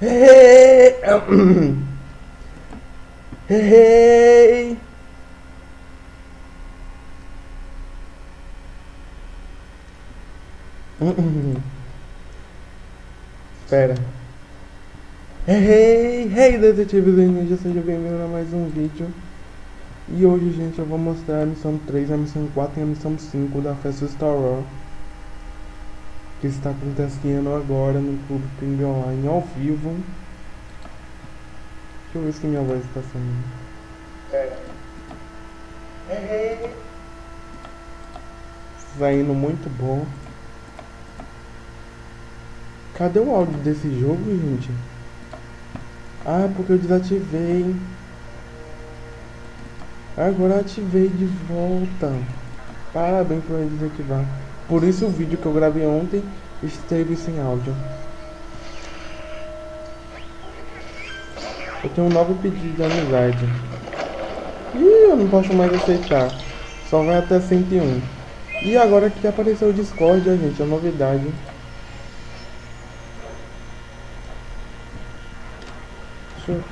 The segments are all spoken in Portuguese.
Hey, hey. Espera. Hey, hey, detetives e ninja, seja bem-vindo a mais um vídeo. E hoje, gente, eu vou mostrar a missão 3, a missão 4 e a missão 5 da festa Star Wars. Que está acontecendo agora no Clube Ping Online ao vivo. Deixa eu ver se minha voz está saindo. Pera. Hey, hey. Saindo muito bom. Cadê o áudio desse jogo, gente? Ah, porque eu desativei. Agora ativei de volta. Parabéns por desativar. Por isso o vídeo que eu gravei ontem esteve sem áudio. Eu tenho um novo pedido de amizade. Ih, eu não posso mais aceitar. Só vai até 101. E agora que apareceu o Discord, gente, a novidade. Deixa eu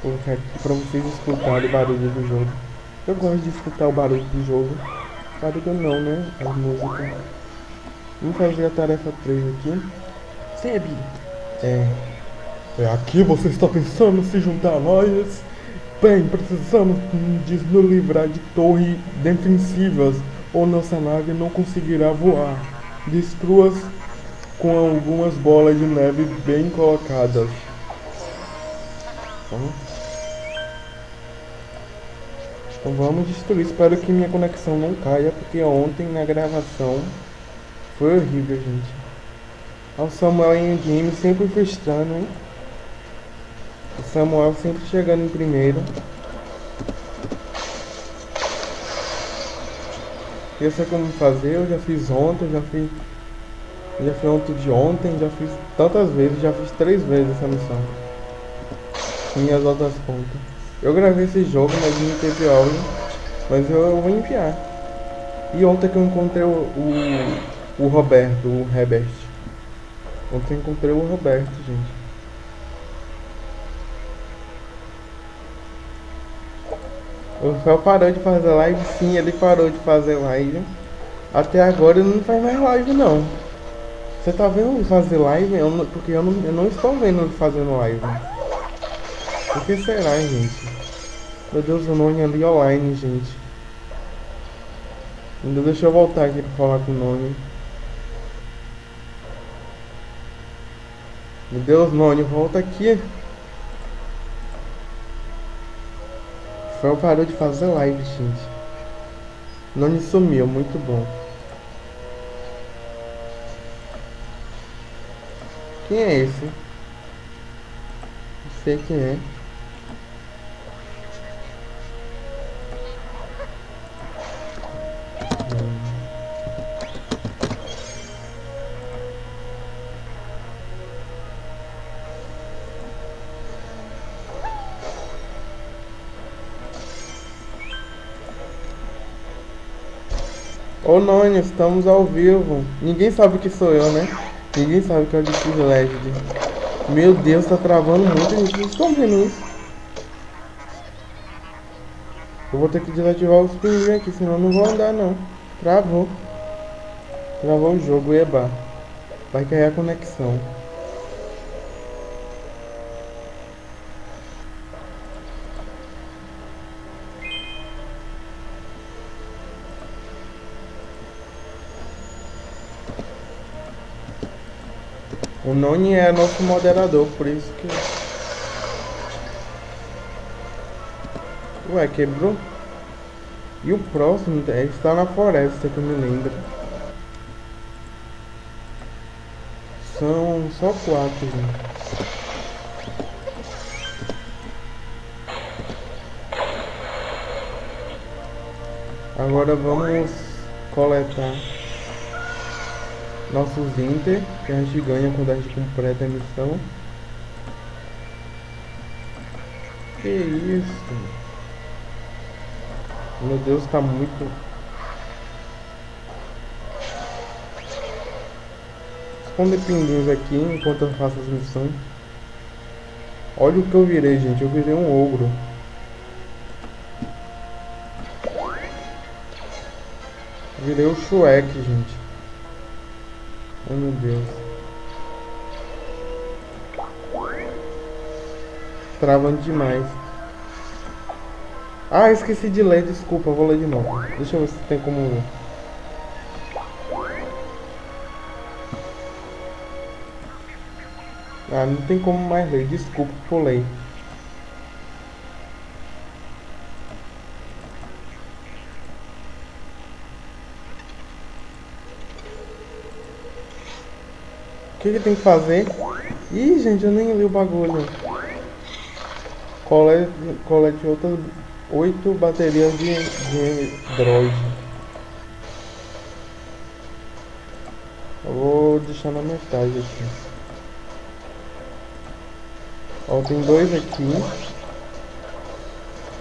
colocar aqui pra vocês escutarem o barulho do jogo. Eu gosto de escutar o barulho do jogo. Barulho não, né? As músicas. Vamos fazer a tarefa 3 aqui. Seb! É. É aqui você está pensando se juntar a nós? Bem, precisamos de nos livrar de torres defensivas ou nossa nave não conseguirá voar. Destrua-as com algumas bolas de neve bem colocadas. Então, então vamos destruir. Espero que minha conexão não caia, porque ontem na gravação foi horrível, gente. O Samuel em game sempre frustrando, hein? O Samuel sempre chegando em primeiro. Eu sei como fazer, eu já fiz ontem, já fiz já fiz ontem de ontem, já fiz tantas vezes, já fiz três vezes essa missão. Minhas outras contas. Eu gravei esse jogo, mas não teve áudio. Mas eu vou enviar. E ontem que eu encontrei o, o, o Roberto, o Herbert. Ontem encontrei o Roberto, gente. O Rafael parou de fazer live, sim, ele parou de fazer live. Até agora ele não faz mais live não. Você tá vendo ele fazer live? Eu não, porque eu não, eu não estou vendo ele fazendo live. Por que será, gente? Meu Deus, o Noni ali online, gente. Ainda deixa eu voltar aqui pra falar com o Noni. Meu Deus, Noni, volta aqui. Rafael parou de fazer live, gente. Noni sumiu, muito bom. Quem é esse? Não sei quem é. Ô Nônio, estamos ao vivo. Ninguém sabe que sou eu, né? Ninguém sabe que é o Discord Legend. Meu Deus, tá travando muito, gente. Vocês estão vendo isso? Eu vou ter que desativar os pinguins aqui, senão não vou andar não. Travou. Travou o jogo, eba. Vai cair a conexão. O Noni é nosso moderador, por isso que... Ué, quebrou? E o próximo é, está na floresta, que eu me lembro. São só quatro, gente. Agora vamos coletar nossos Inter, que a gente ganha quando a gente completa a missão. Que isso? Meu Deus, tá muito... esconder pinguins aqui enquanto eu faço as missões. Olha o que eu virei, gente. Eu virei um ogro. Virei o Shrek, gente. Oh meu Deus. Travando demais. Ah, esqueci de ler, desculpa, vou ler de novo. Deixa eu ver se tem como Ah, não tem como mais ler, desculpa, pulei. O que, que tem que fazer? Ih, gente, eu nem li o bagulho. Colete, colete outras oito baterias de, de droid. Eu vou deixar na metade aqui. Ó, tem dois aqui.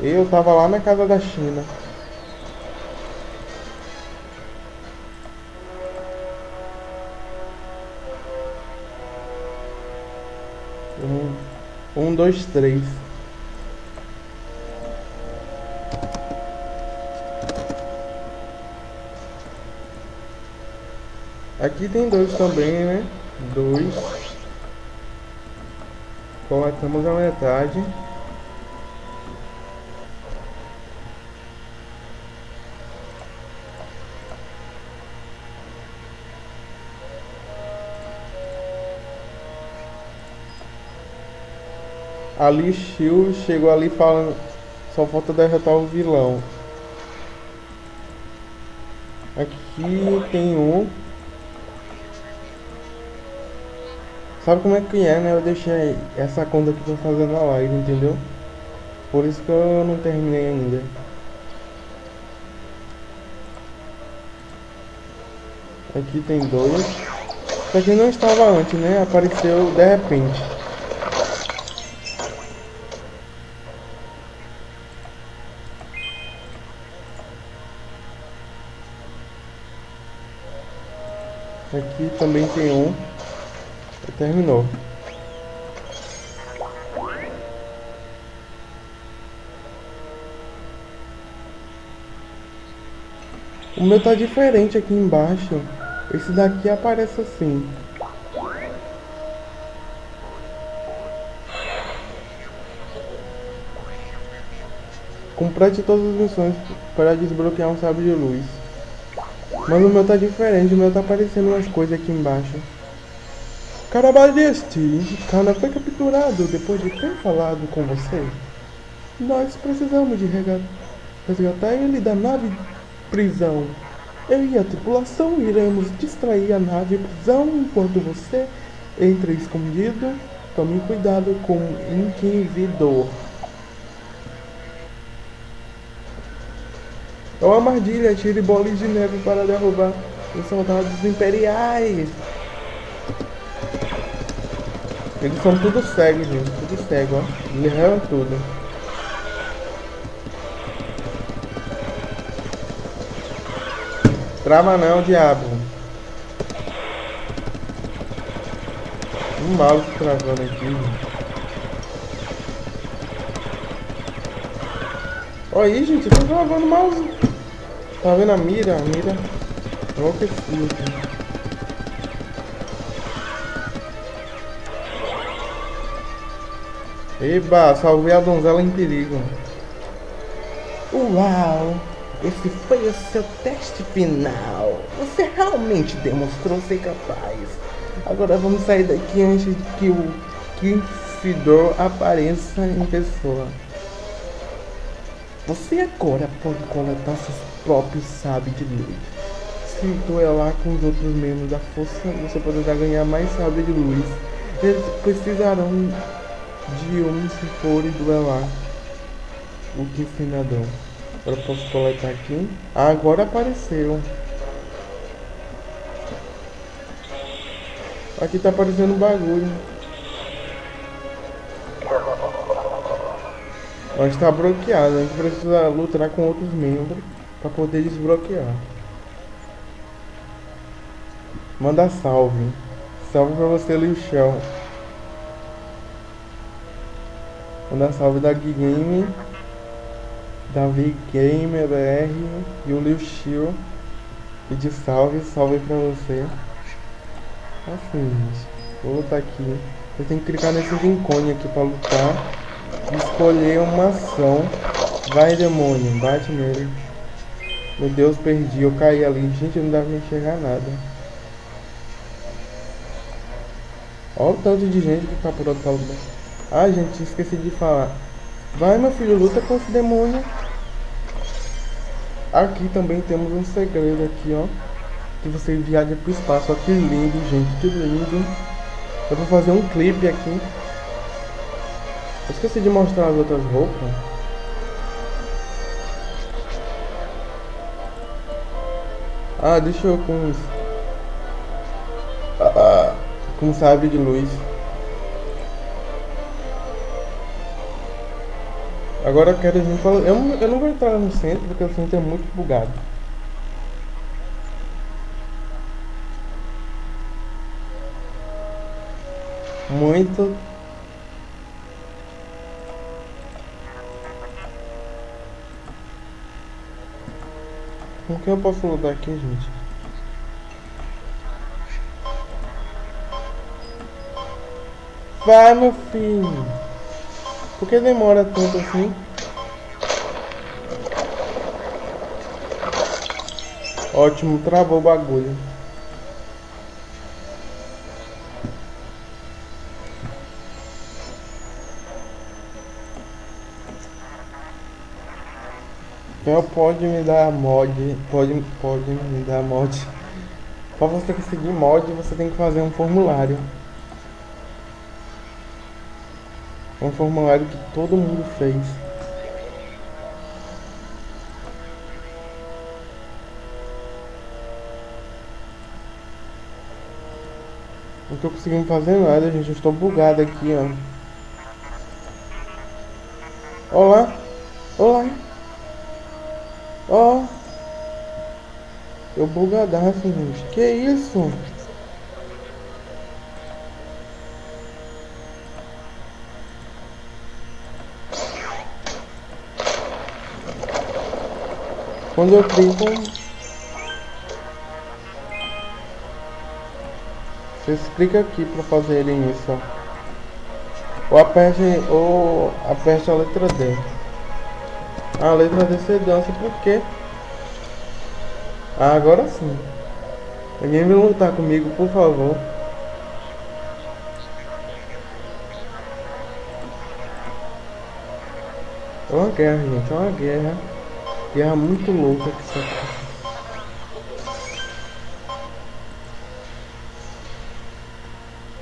Eu tava lá na casa da China. Um, dois, três. Aqui tem dois também, né? Dois. Coletamos a metade. Ali Shield chegou ali falando. Só falta derrotar o vilão. Aqui tem um. Sabe como é que é, né? Eu deixei essa conta que tô fazendo a live, entendeu? Por isso que eu não terminei ainda. Aqui tem dois. Isso aqui não estava antes, né? Apareceu de repente. Aqui também tem um. Terminou. O meu tá diferente aqui embaixo. Esse daqui aparece assim. Complete todas as missões para desbloquear um sabre de luz. Mas o meu tá diferente, o meu tá aparecendo umas coisas aqui embaixo. Carabaleste, Kana foi capturado depois de ter falado com você. Nós precisamos de resgatar ele da nave prisão. Eu e a tripulação iremos distrair a nave prisão enquanto você entra escondido. Tome cuidado com o Inquisidor. É uma armadilha, tire bolas de neve para derrubar os soldados imperiais. Eles são tudo cegos, gente. Tudo cego, ó. Eles erram tudo. Trava não, diabo. Um mouse travando aqui. Olha aí, gente. Eu tô travando o mouse. Tá vendo a mira? A mira. Enlouqueci aqui. Eba, salvei a donzela em perigo. Uau! Esse foi o seu teste final. Você realmente demonstrou ser capaz. Agora vamos sair daqui antes que o Kiffidor apareça em pessoa. Você agora pode coletar seus próprios sabres de luz. Se duelar com os outros membros da força, você poderá ganhar mais sabres de luz. Eles precisarão de um se for e duelar o que senador. Agora posso coletar aqui. Ah, agora apareceu. Aqui tá aparecendo um bagulho. Mas está bloqueado. A gente precisa lutar com outros membros para poder desbloquear. Manda salve. Salve pra você, Lixão. Manda salve da Game, Davi Gamer BR e o Liu. E de salve, salve pra você. Assim. Vou lutar aqui. Eu tenho que clicar nesse rincone aqui pra lutar. Escolher uma ação. Vai, demônio. Bate nele. Meu Deus, perdi. Eu caí ali. Gente, não dá pra enxergar nada. Olha o tanto de gente que tá por outro lado. Ah, gente, esqueci de falar. Vai, meu filho, luta com esse demônio. Aqui também temos um segredo aqui, ó. Que você viaja pro espaço. Ó, que lindo, gente, que lindo. Eu vou fazer um clipe aqui. Eu esqueci de mostrar as outras roupas. Ah, deixa eu com... Ah, com sabre de luz. Agora eu quero vir falar. Eu, eu não vou entrar no centro porque o centro é muito bugado. Muito. Com que eu posso lutar aqui, gente? Vai, meu filho! Por que demora tanto assim? Ótimo, travou o bagulho. Então pode me dar mod, pode, pode me dar mod. Para você conseguir mod, você tem que fazer um formulário. um formulário que todo mundo fez. Não tô conseguindo fazer nada, gente. Eu estou bugado aqui, ó. Olá. Olá. Eu bugadaço, gente. Que isso? Quando eu clico, vocês clicam aqui para fazerem isso. Ou aperte, ou aperte a letra D. A letra D você dança porque. Ah, agora sim. Alguém vem lutar comigo, por favor. É uma guerra, gente, é uma guerra. Guerra muito louca que isso.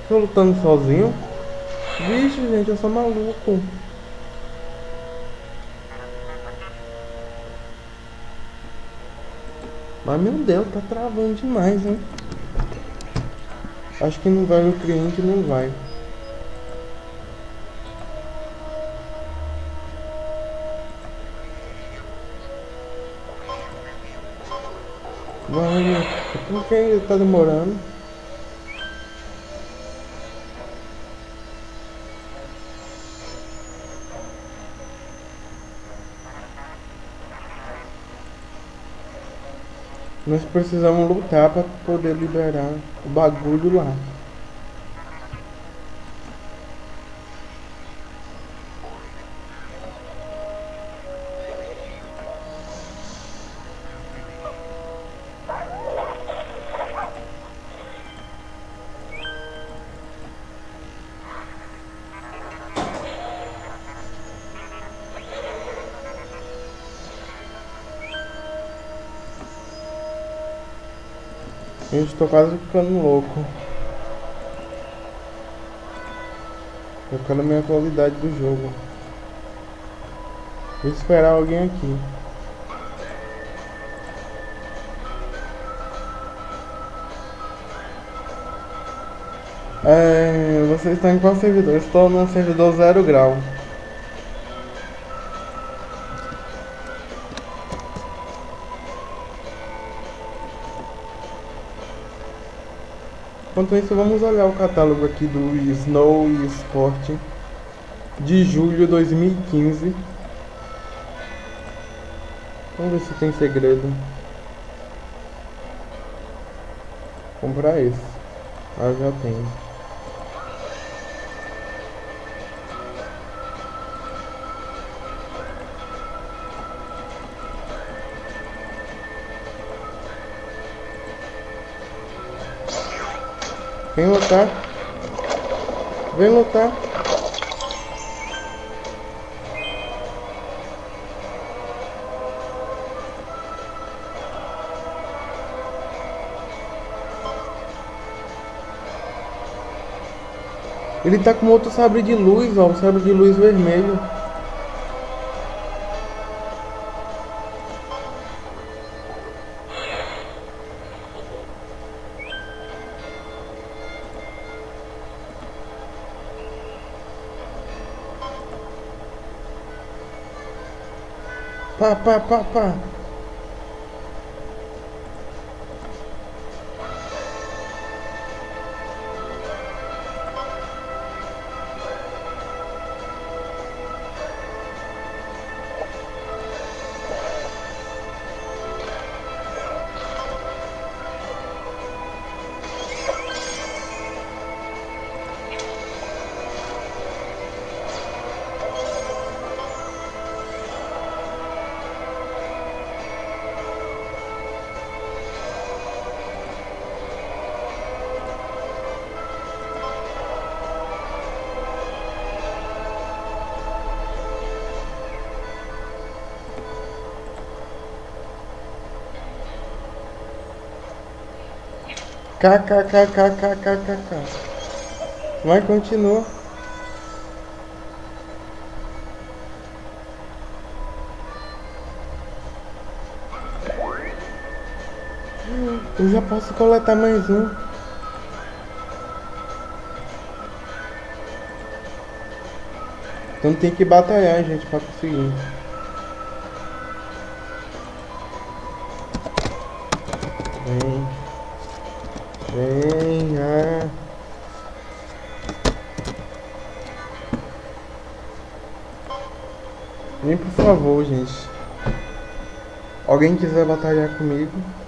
Tô lutando sozinho? Vixe, gente, eu sou maluco. Mas meu Deus, tá travando demais, hein? Acho que não vai no cliente, não vai. Vamos. Por que tá demorando? Nós precisamos lutar para poder liberar o bagulho lá. Gente, tô quase ficando louco. Trocando a minha qualidade do jogo. Vou esperar alguém aqui. É, vocês estão em qual servidor? Estou no servidor zero grau. Enquanto isso, vamos olhar o catálogo aqui do Snow Sport de julho de 2015. Vamos ver se tem segredo. Comprar esse. Ah, já tenho. Vem lutar. Vem lutar. Ele tá com outro sabre de luz, ó, um sabre de luz vermelho. Pá, pá, pá, pá. KKKKKKK. Vai, continua. Eu já posso coletar mais um. Então tem que batalhar, gente, pra conseguir. Alguém quiser batalhar comigo?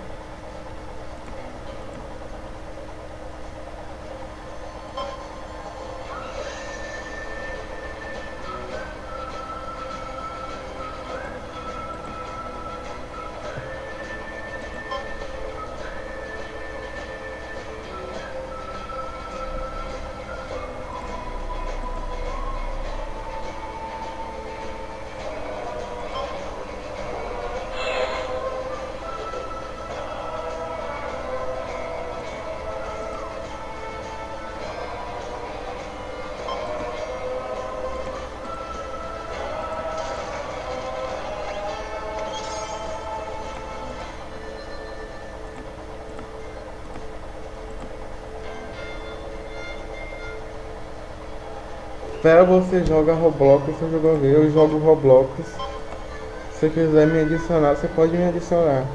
Espera você joga Roblox, você jogou eu jogo Roblox. Se quiser me adicionar, você pode me adicionar.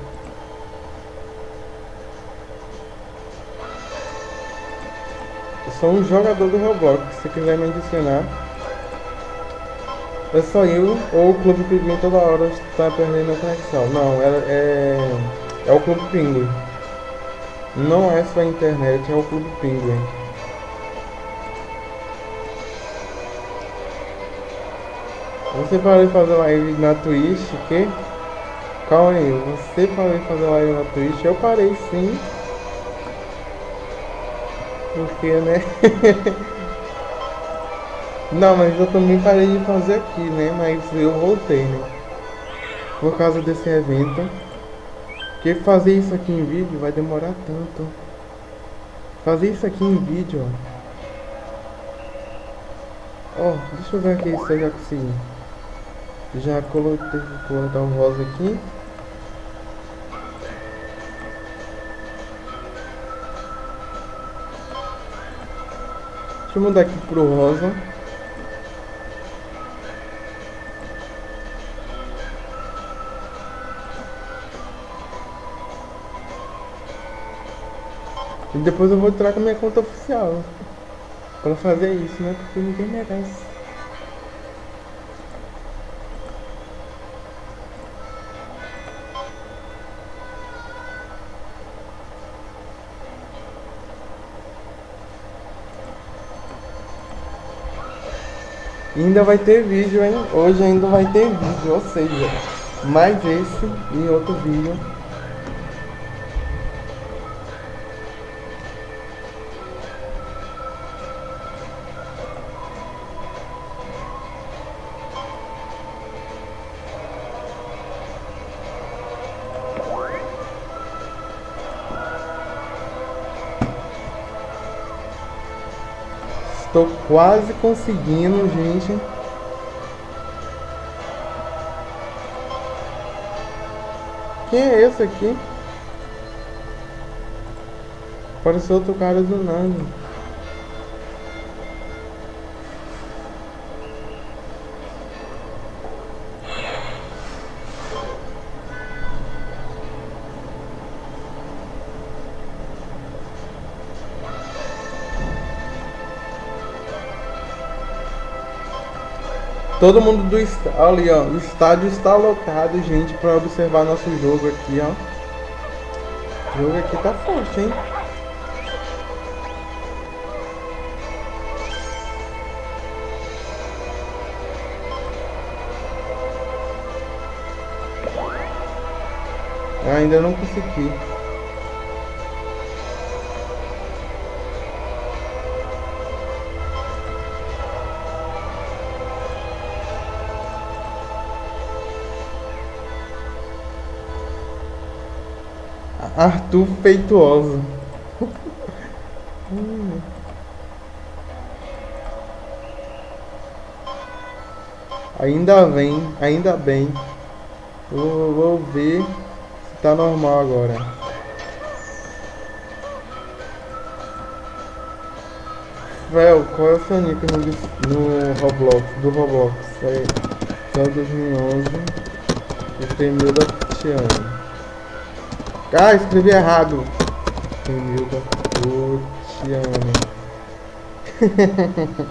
Eu sou um jogador do Roblox, se quiser me adicionar. É só eu ou o Clube Pinguim toda hora está perdendo a conexão. Não, é, é, é o Clube Pinguim. Não é só a internet, é o Clube Pinguim. Você parou fazer live na Twitch, que? Calma aí, você parou fazer live na Twitch? Eu parei sim. Porque, né? Não, mas eu também parei de fazer aqui, né? Mas eu voltei, né? Por causa desse evento. Porque fazer isso aqui em vídeo vai demorar tanto. Fazer isso aqui em vídeo, ó. Ó, deixa eu ver aqui se eu já consegui. Já coloquei, colocar um rosa aqui. Deixa eu mudar aqui pro rosa. E depois eu vou entrar com a minha conta oficial. Pra fazer isso, né? Porque ninguém merece. Ainda vai ter vídeo, hein? Hoje ainda vai ter vídeo, ou seja, mais esse e outro vídeo. Estou quase conseguindo, gente. Quem é esse aqui? Parece outro cara do nada. Todo mundo do estádio, ali, ó, o estádio está lotado, gente, para observar nosso jogo aqui, ó. O jogo aqui tá forte, hein? Eu ainda não consegui. Arthur Feituoso. Ainda bem, ainda bem. Eu vou ver se tá normal agora. Véu, qual é o seu nick no, no Roblox, do Roblox? É, só 2011. O Temil da Tiana. Ah, escrevi errado. Emilda Otiano.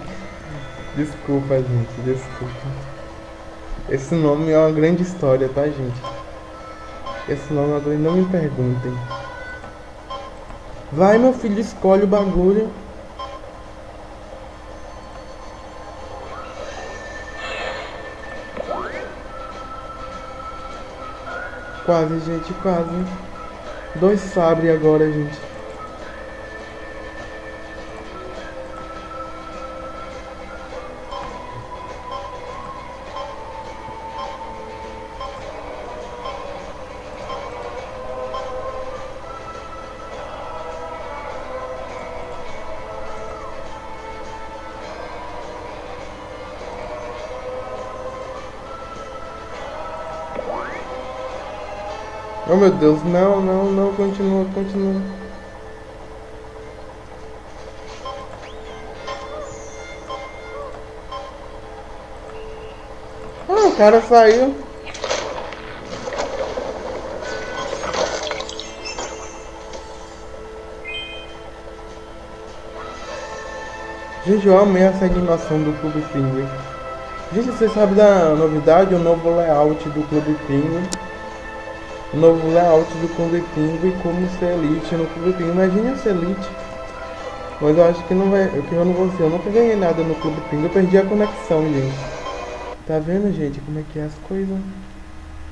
desculpa, gente, desculpa. Esse nome é uma grande história, tá, gente? Esse nome agora não me perguntem. Vai, meu filho, escolhe o bagulho. Quase, gente, quase. Dois sabre agora, gente. Meu Deus, não, não, não, continua, continua. Ah, o cara saiu. Gente, eu amei essa animação do Clube Penguin. Gente, você sabe da novidade, o novo layout do Clube Penguin o novo layout do Clube Pingo e como ser elite no Clube Pingo. Imagine ser elite. Mas eu acho que não vai. Que eu não vou ser. Eu nunca ganhei nada no Clube Pingo. Eu perdi a conexão, gente. Tá vendo, gente, como é que é as coisas?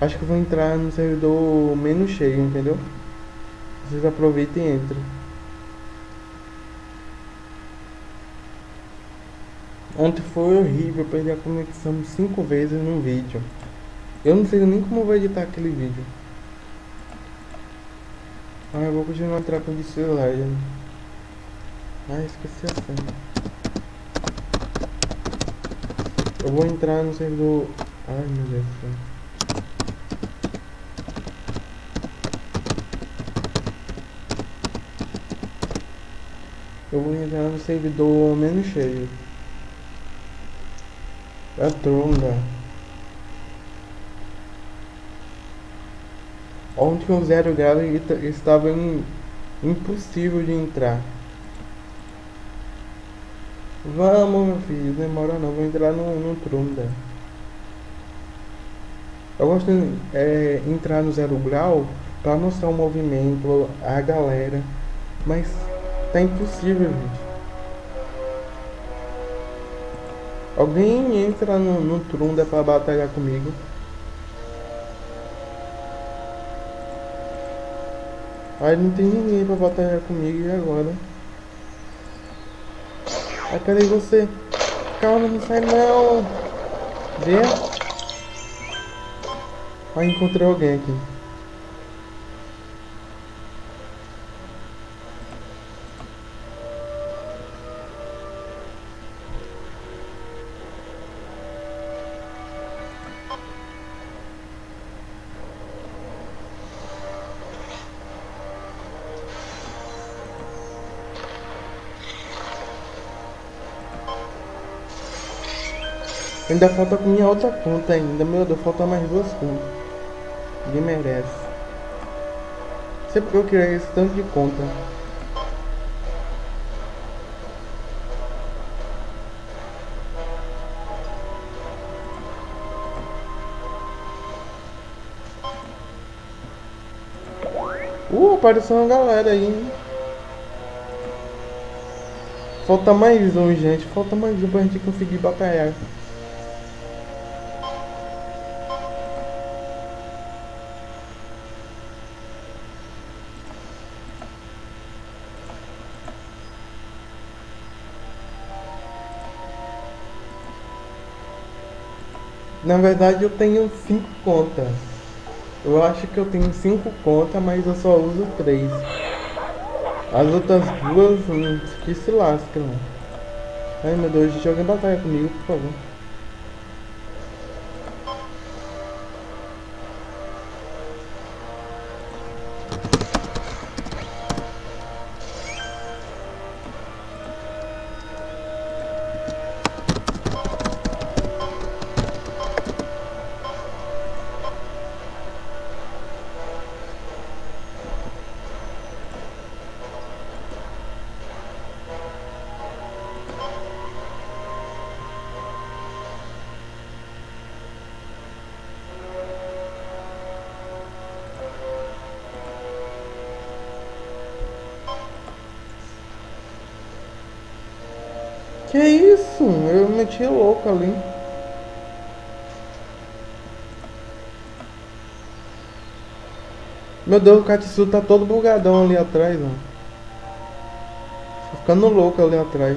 Acho que eu vou entrar no servidor menos cheio, entendeu? Vocês aproveitem e entrem. Ontem foi horrível, eu perdi a conexão cinco vezes no vídeo. Eu não sei nem como eu vou editar aquele vídeo. Ah, eu vou continuar trocando de celular. Já. Ah, esqueci a senha. Eu vou entrar no servidor... Ai, meu Deus do céu. Eu vou entrar no servidor menos cheio. É tronga. Ontem o zero grau estava em Impossível de entrar. Vamos, meu filho, demora não, vou entrar no, no Trunda. Eu gosto de é, entrar no zero grau para mostrar o movimento, a galera, mas tá impossível, gente. Alguém entra no, no Trunda para batalhar comigo. Aí não tem ninguém pra batalhar comigo e agora? Ai, cadê você? Calma, não sai não! Vê? Aí encontrei alguém aqui. Ainda falta com minha outra conta ainda. Meu Deus, falta mais duas contas. Ninguém merece. Não sei porque eu criei esse tanto de conta. Uh, apareceu uma galera aí, hein? Falta mais um, gente. Falta mais um pra gente conseguir batalhar. Na verdade eu tenho cinco contas. Eu acho que eu tenho cinco contas, mas eu só uso três. As outras duas hum, que se lascam. Ai meu Deus, joga em batalha comigo, por favor. Que isso? Eu meti louco ali. Meu Deus, o Katsu tá todo bugadão ali atrás, ó. Tô ficando louco ali atrás.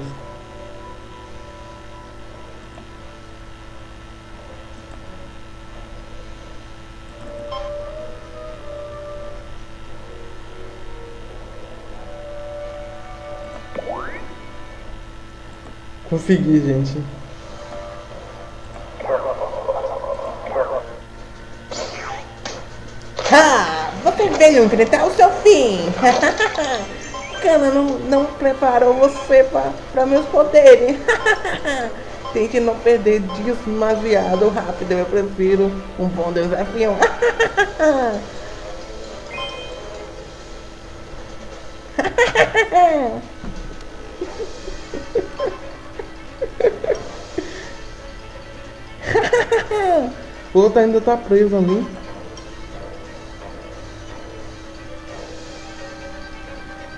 Consegui, gente. Ah, você veio enfrentar o seu fim. Cana não, não preparou você para meus poderes. Tente não perder demasiado rápido. Eu prefiro um bom desafio. outro ainda tá preso ali.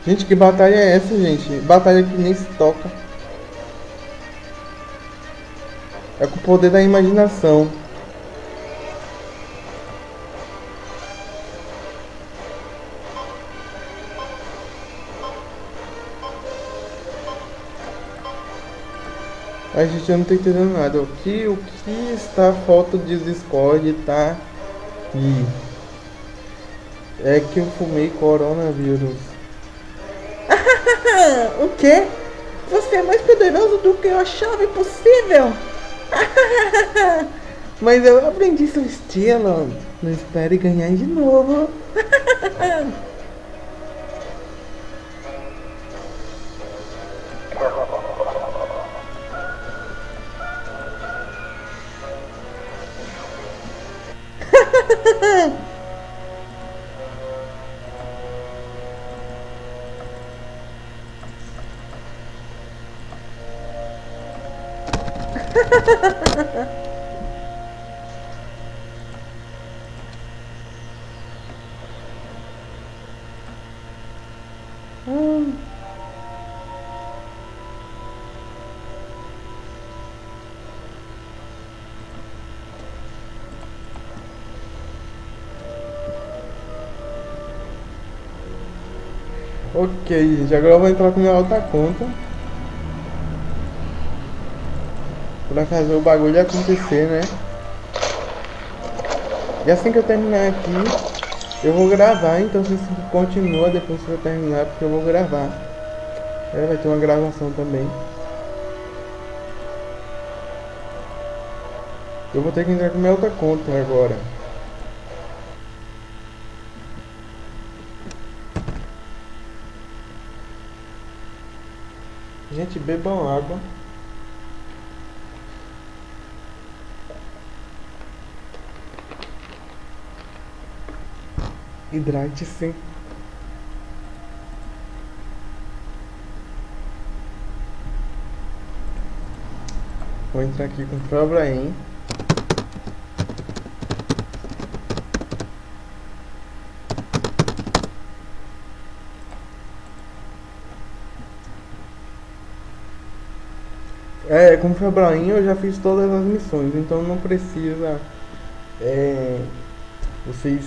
Gente, que batalha é essa, gente? Batalha que nem se toca. É com o poder da imaginação. A gente não tá entendendo nada. O que, o que está falta de Discord tá aqui? É que eu fumei coronavírus. o quê? Você é mais poderoso do que eu achava impossível. Mas eu aprendi seu estilo. Não espere ganhar de novo. 呵 呵 Ok, gente, agora eu vou entrar com minha outra conta. Pra fazer o bagulho acontecer, né? E assim que eu terminar aqui, eu vou gravar, então você continua depois que eu terminar, porque eu vou gravar. É, vai ter uma gravação também. Eu vou ter que entrar com minha outra conta agora. Gente, bebam água. Hidrate-se. Vou entrar aqui com o Probraim. É, com o Febraim eu já fiz todas as missões, então não precisa é, vocês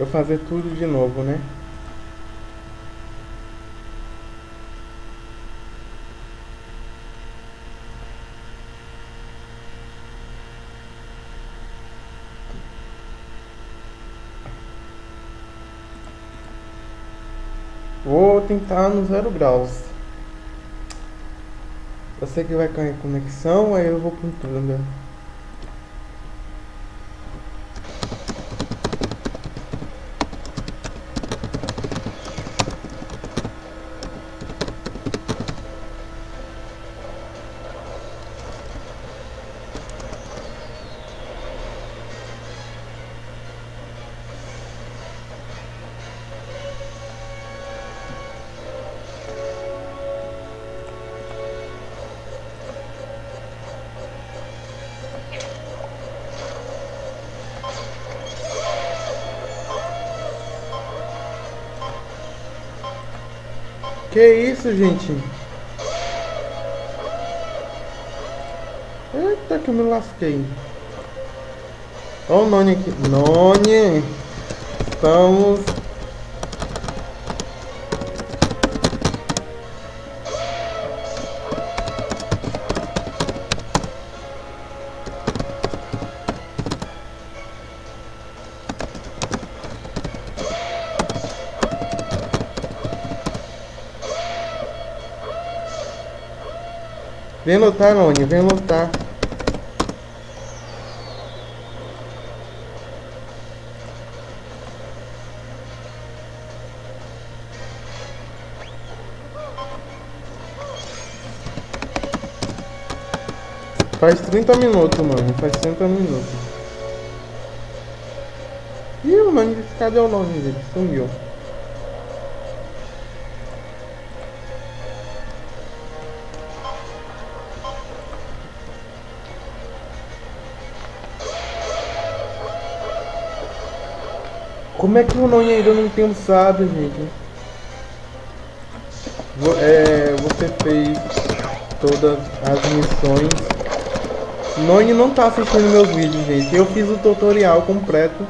eu fazer tudo de novo, né? Vou tentar no zero graus. Sei que vai cair conexão, aí eu vou com tudo. Isso, gente? Eita, que eu me lasquei. Olha o Noni aqui. Noni! Estamos... Vem lutar, Noni, vem lutar. Faz 30 minutos, mano. Faz 30 minutos. Ih, mano, cadê o nome dele? Sumiu. Como é que o Noni ainda não tem sábio, gente? É, você fez todas as missões. Noni não tá assistindo meus vídeos, gente. Eu fiz o tutorial completo.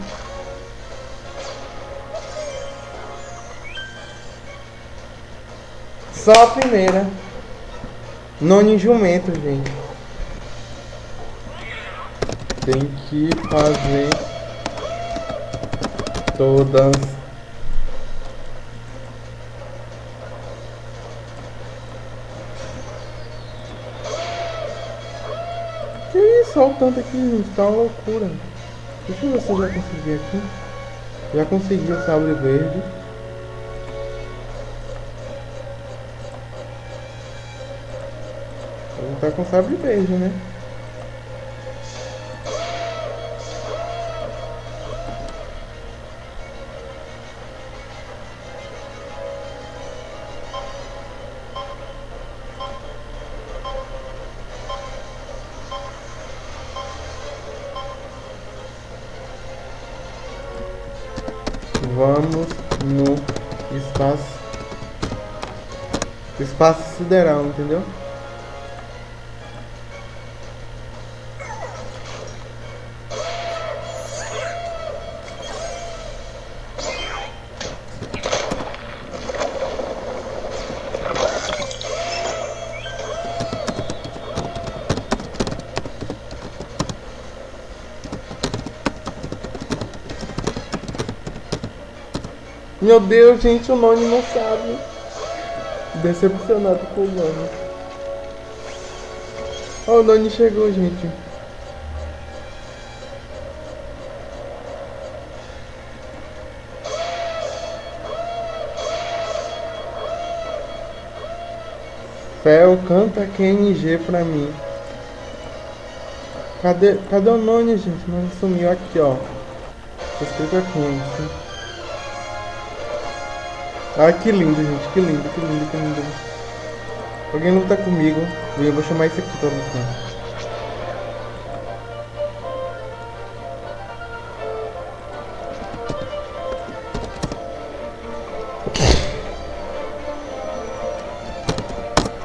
Só a primeira. Noni jumento, gente. Tem que fazer todas Que isso, olha o tanto aqui, gente, tá uma loucura. Deixa eu ver se eu já consegui aqui. Já consegui o sabre verde. Vou tá com sabre verde, né? Vamos no espaço. Espaço sideral, entendeu? Meu Deus, gente, o Noni não sabe. Decepcionado com o Noni. Oh, o Noni chegou, gente. Fel, canta QNG pra mim. Cadê, cadê o Noni, gente? Não sumiu aqui, ó. Escrito aqui, assim. Ai, que lindo, gente. Que lindo, que lindo, que lindo. Alguém luta comigo. Eu vou chamar isso aqui pra lutar.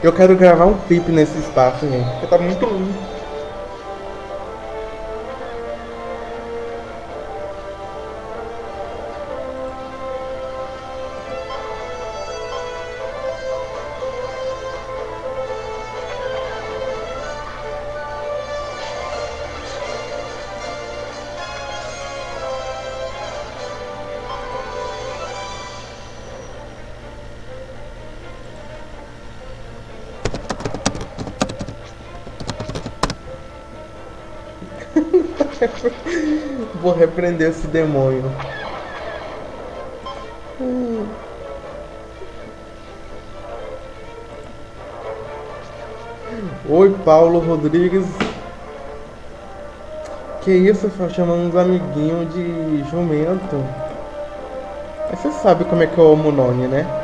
Eu quero gravar um clipe nesse espaço, gente. Porque tá muito lindo. Vou repreender esse demônio. Oi, Paulo Rodrigues. Que isso, chamando uns amiguinhos de jumento. Mas você sabe como é que é o Munoni, né?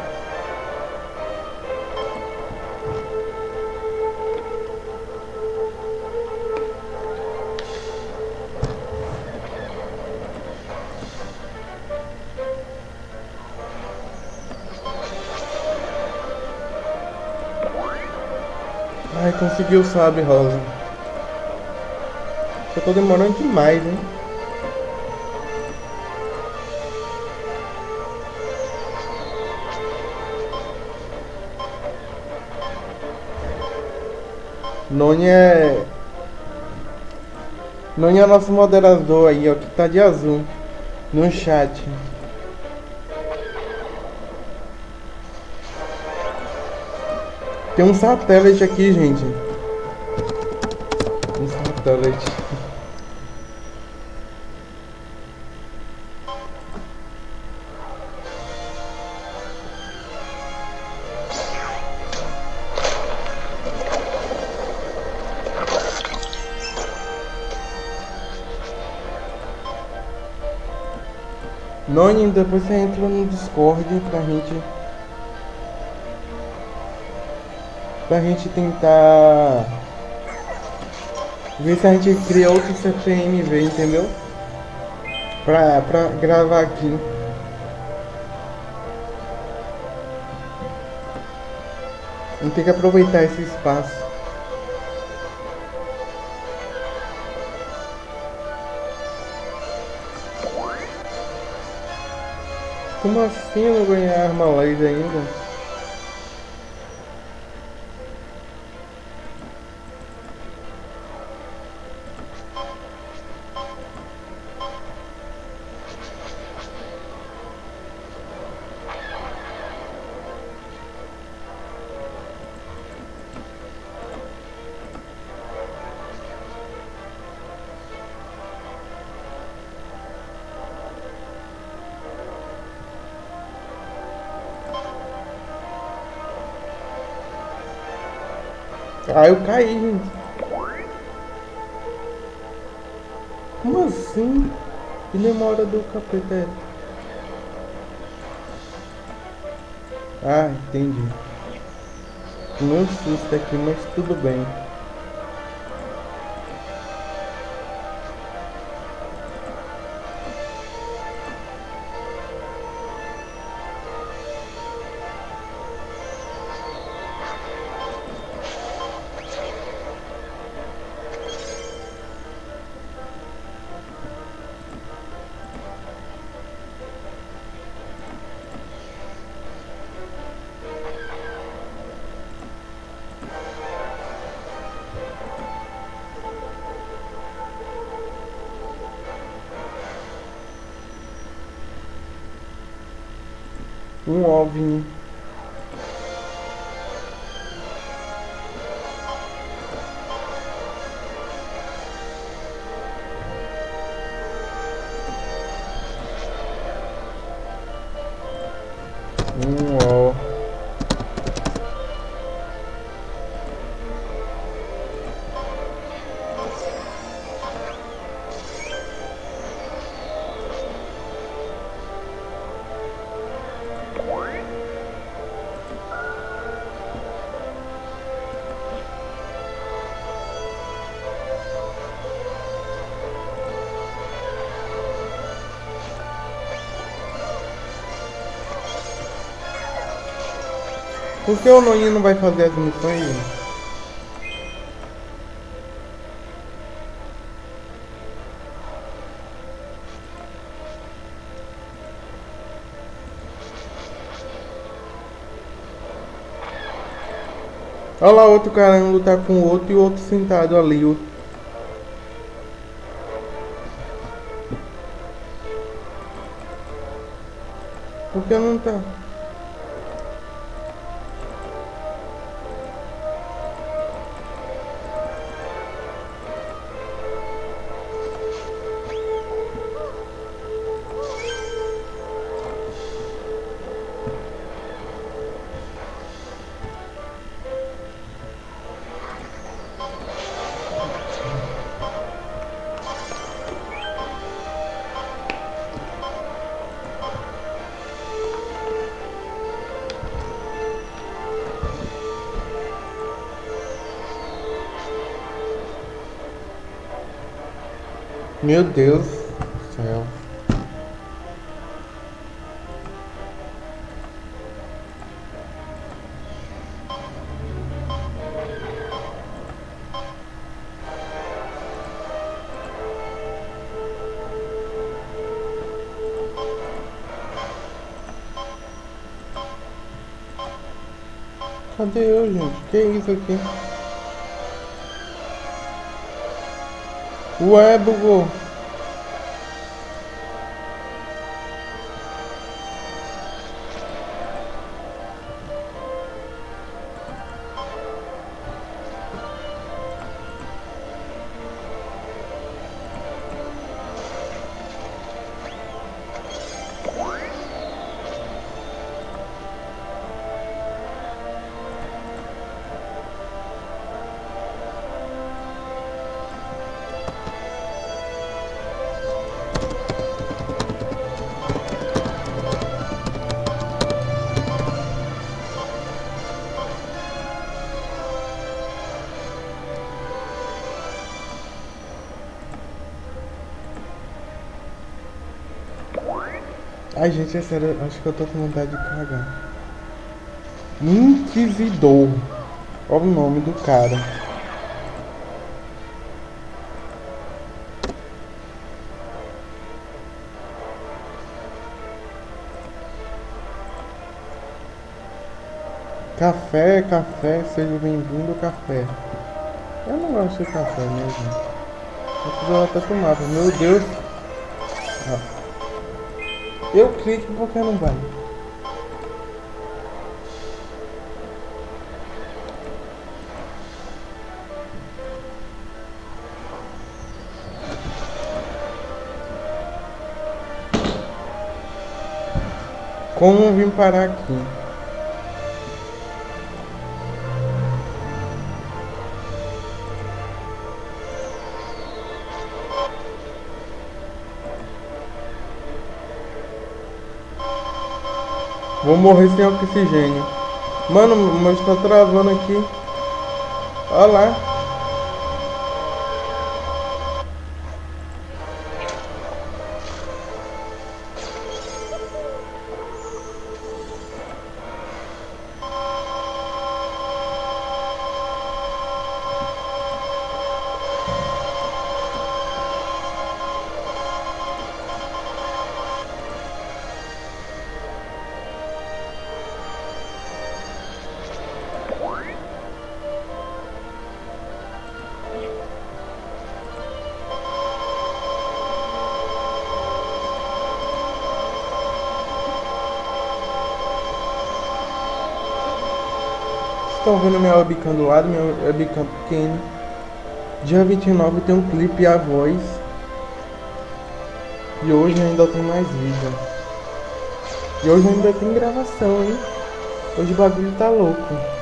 Conseguiu, sabe, Rosa? Eu tô demorando demais, hein? Noni é... Noni é nosso moderador aí, ó, que tá de azul no chat. Tem um satélite aqui, gente. Satélite. Noni, depois você entra no Discord pra gente pra gente tentar ver se a gente cria outro CPMV, entendeu? Pra, pra gravar aqui. Gente tem que aproveitar esse espaço. Como assim eu não ganhei arma laser ainda? Ah, eu caí, gente. Como assim? Que demora do capeta Ah, Um OVNI. Por que o Noinha não vai fazer as missões? Olha lá outro cara lutar com o outro e o outro sentado ali. Por que não tá? Meu Deus do céu. Cadê eu, gente? Que isso aqui? Ué, bugou. Gente, é sério, acho que eu tô com vontade de cagar. Inquisidor. Olha o nome do cara. Café, café, seja bem-vindo café. Eu não gosto de café mesmo. Eu precisava até tomar, meu Deus. Ah. Eu clico porque não vai. Como vim parar aqui? Vou morrer sem oxigênio. Mano, mas tá travando aqui. Olha lá. Estão vendo minha webcam do lado, minha webcam pequena. Dia 29 tem um clipe e a voz. E hoje ainda tem mais vídeo. E hoje ainda tem gravação, hein? Hoje o bagulho tá louco.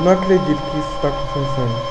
Eu não acredito que isso está acontecendo.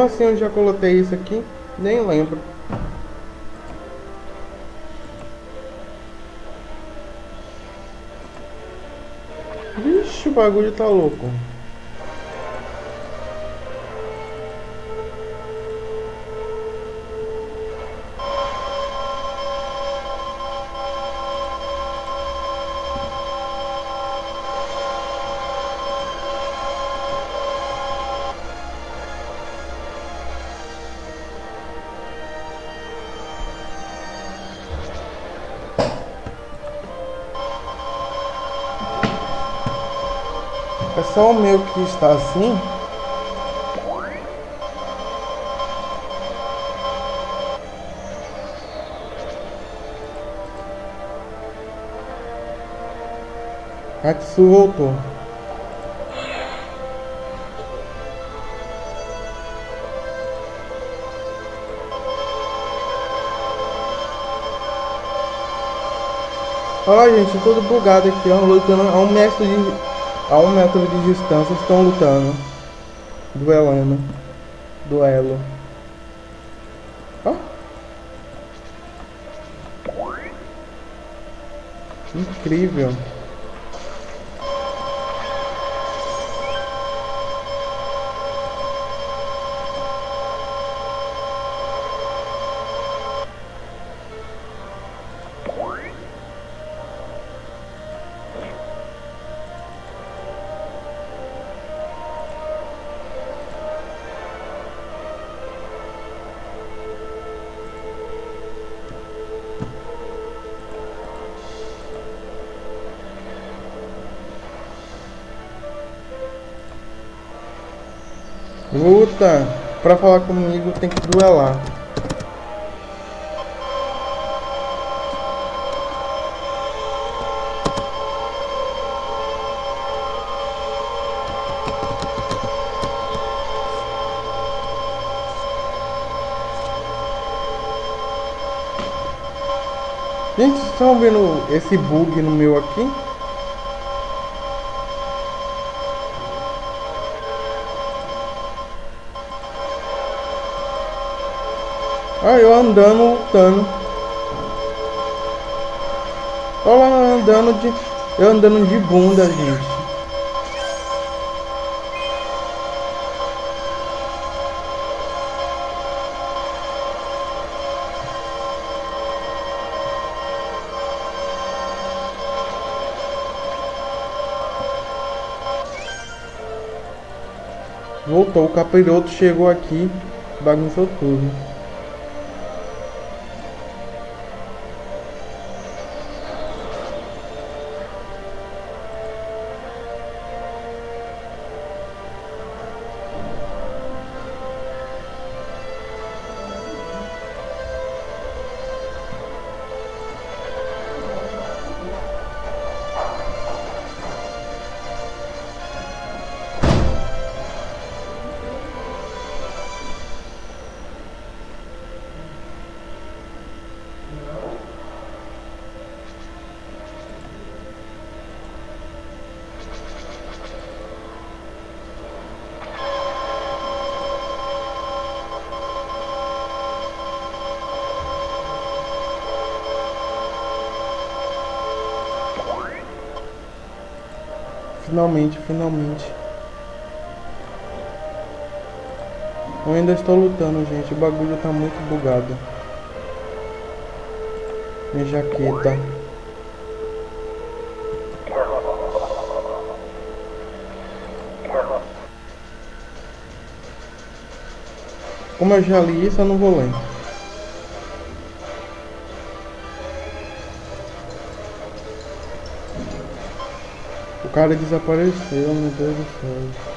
Como assim eu já coloquei isso aqui? Nem lembro. Vixe, o bagulho tá louco. Só o meu que está assim. Hatsu voltou. Olha gente, tudo bugado aqui, ó, lutando a um metro de a um metro de distância estão lutando. Duelando. Duelo. Ó. Incrível. Pra falar comigo tem que duelar. Gente, vocês estão vendo esse bug no meu aqui? Olha eu andando, lutando. Olha lá andando de. Eu andando de bunda, gente. Voltou, o capiroto chegou aqui, bagunçou tudo. Finalmente, finalmente. Eu ainda estou lutando, gente. O bagulho tá muito bugado. Minha jaqueta. Como eu já li isso, eu não vou ler. Cara desapareceu, meu Deus do céu.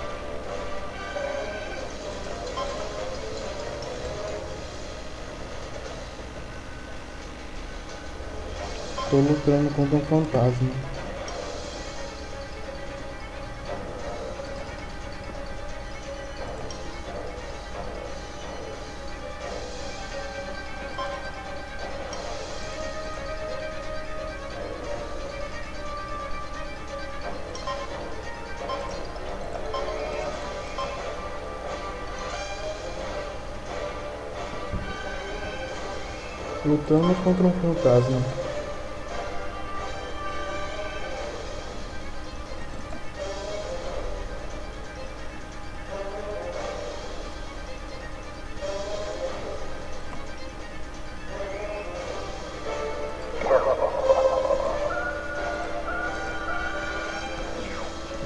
Estou lutando contra um fantasma. Lutando contra um fantasma.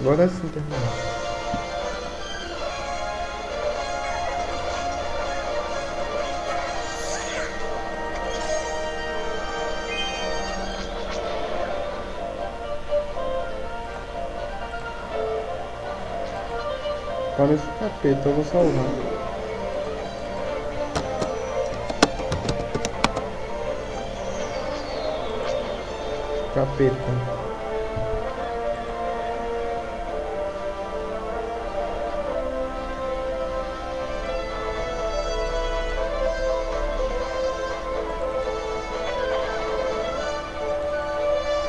Agora sim terminou. Parece capeta, eu vou salvar. Capeta.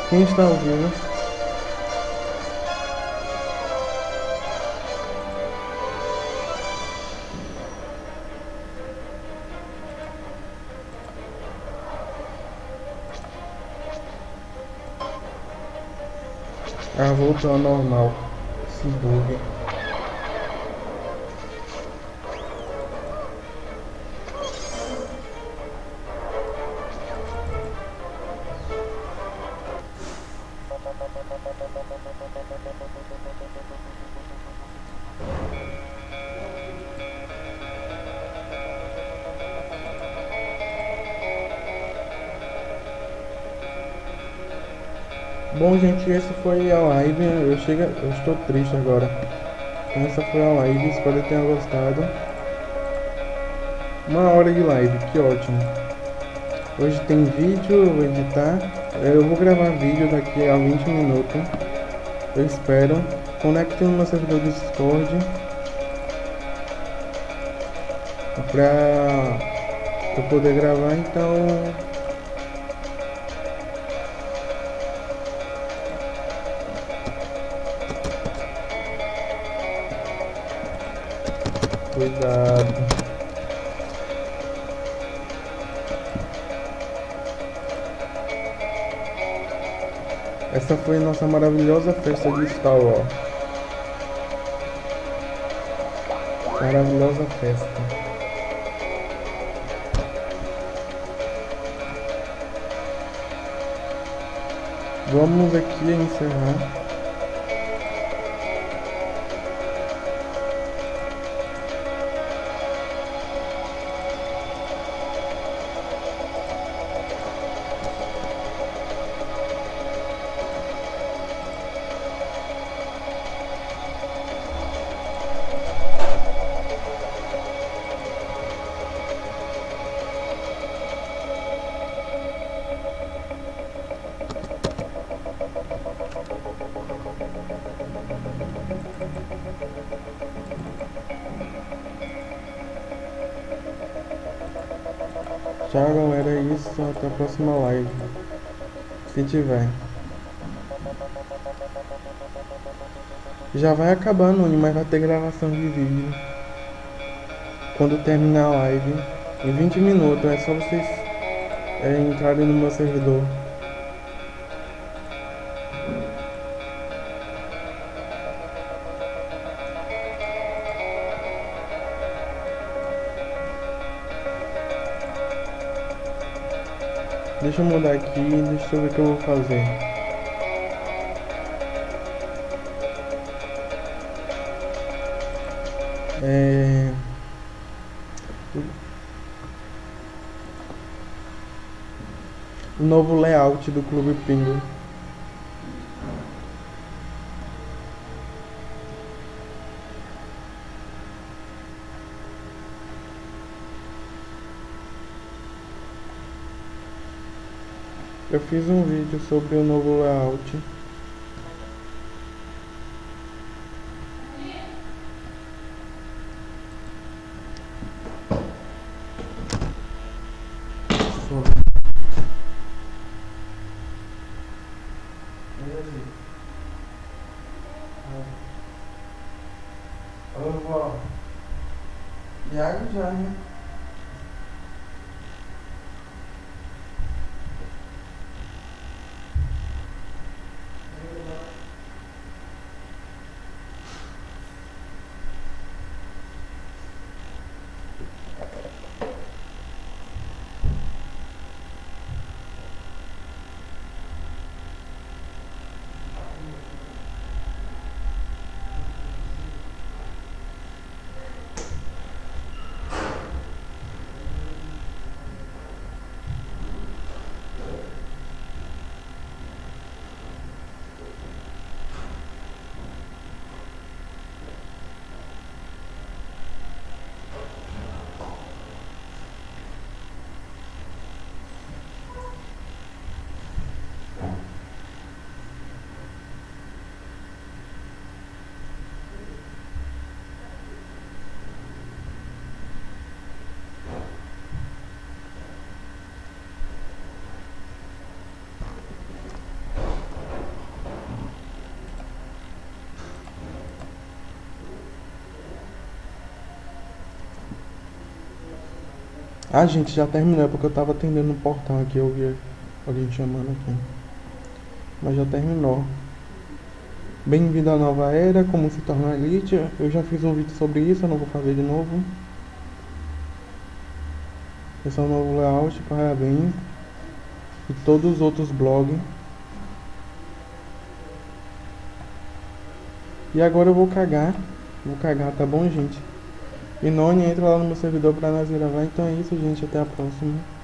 Quem está ouvindo? Ah, voltou ao normal. Esse bug. Gente, essa foi a live. Eu, chego, eu estou triste agora. Essa foi a live. Espero que tenham gostado. Uma hora de live, que ótimo. Hoje tem vídeo, eu vou editar. Eu vou gravar vídeo daqui a 20 minutos. Eu espero. Conecte no meu servidor do Discord. Pra eu poder gravar, então Essa foi nossa maravilhosa festa de Star Wars. Maravilhosa festa. Vamos aqui encerrar. Tchau galera, é isso, até a próxima live. Se tiver. Já vai acabando, mas vai ter gravação de vídeo. Quando terminar a live. Em 20 minutos, é só vocês é, entrarem no meu servidor. Deixa eu mudar aqui, deixa eu ver o que eu vou fazer. É... O novo layout do Clube Pingo. Eu fiz um vídeo sobre o novo layout. Alô, vó. Já, já, né? Ah, gente, já terminou, é porque eu tava atendendo no portão aqui, eu vi alguém chamando aqui. Mas já terminou. Bem-vindo à nova era, como se tornar elite. Eu já fiz um vídeo sobre isso, eu não vou fazer de novo. Esse é o novo layout, parabéns. E todos os outros blogs. E agora eu vou cagar. Vou cagar, tá bom, gente? E Noni entra lá no meu servidor pra nós gravar. Então é isso, gente. Até a próxima.